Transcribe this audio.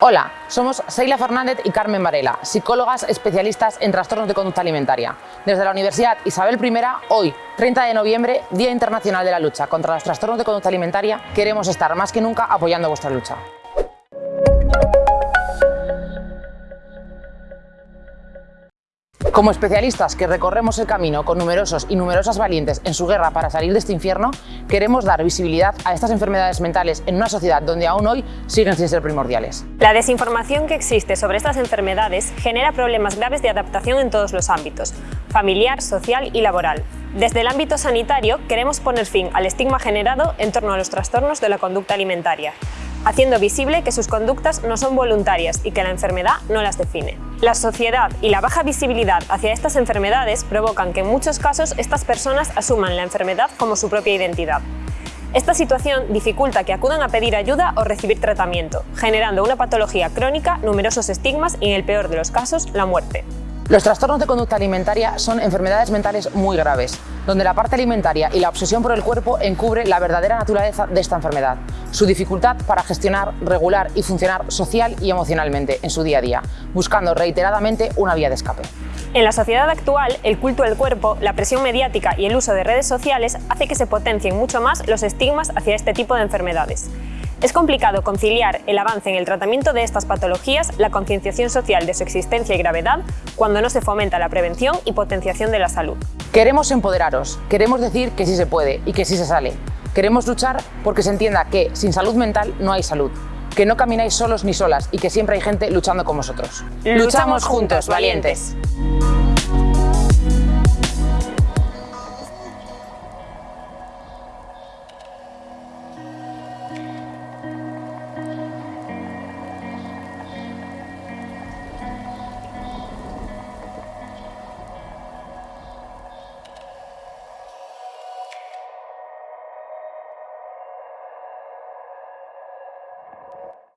Hola, somos Seila Fernández y Carmen Varela, psicólogas especialistas en trastornos de conducta alimentaria. Desde la Universidad Isabel I, hoy, 30 de noviembre, Día Internacional de la Lucha contra los Trastornos de Conducta Alimentaria, queremos estar más que nunca apoyando vuestra lucha. Como especialistas que recorremos el camino con numerosos y numerosas valientes en su guerra para salir de este infierno, queremos dar visibilidad a estas enfermedades mentales en una sociedad donde aún hoy siguen sin ser primordiales. La desinformación que existe sobre estas enfermedades genera problemas graves de adaptación en todos los ámbitos, familiar, social y laboral. Desde el ámbito sanitario queremos poner fin al estigma generado en torno a los trastornos de la conducta alimentaria, haciendo visible que sus conductas no son voluntarias y que la enfermedad no las define. La sociedad y la baja visibilidad hacia estas enfermedades provocan que en muchos casos estas personas asuman la enfermedad como su propia identidad. Esta situación dificulta que acudan a pedir ayuda o recibir tratamiento, generando una patología crónica, numerosos estigmas y, en el peor de los casos, la muerte. Los trastornos de conducta alimentaria son enfermedades mentales muy graves, donde la parte alimentaria y la obsesión por el cuerpo encubre la verdadera naturaleza de esta enfermedad, su dificultad para gestionar, regular y funcionar social y emocionalmente en su día a día, buscando reiteradamente una vía de escape. En la sociedad actual, el culto del cuerpo, la presión mediática y el uso de redes sociales hace que se potencien mucho más los estigmas hacia este tipo de enfermedades. Es complicado conciliar el avance en el tratamiento de estas patologías, la concienciación social de su existencia y gravedad, cuando no se fomenta la prevención y potenciación de la salud. Queremos empoderaros, queremos decir que sí se puede y que sí se sale. Queremos luchar porque se entienda que sin salud mental no hay salud, que no camináis solos ni solas y que siempre hay gente luchando con vosotros. Luchamos juntos, valientes.